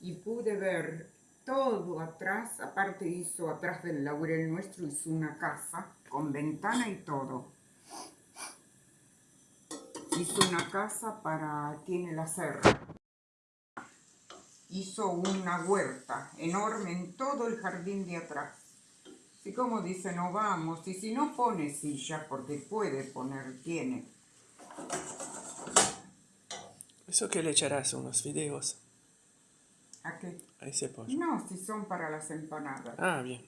y pude ver todo atrás, aparte hizo atrás del laurel nuestro, hizo una casa con ventana y todo. Hizo una casa para, tiene la serra. Hizo una huerta enorme en todo el jardín de atrás. Así como dice, no vamos, y si no pone silla, porque puede poner, tiene. ¿Eso que le echarás unos videos? ¿A qué? A ese pollo. No, si son para las empanadas. Ah, bien.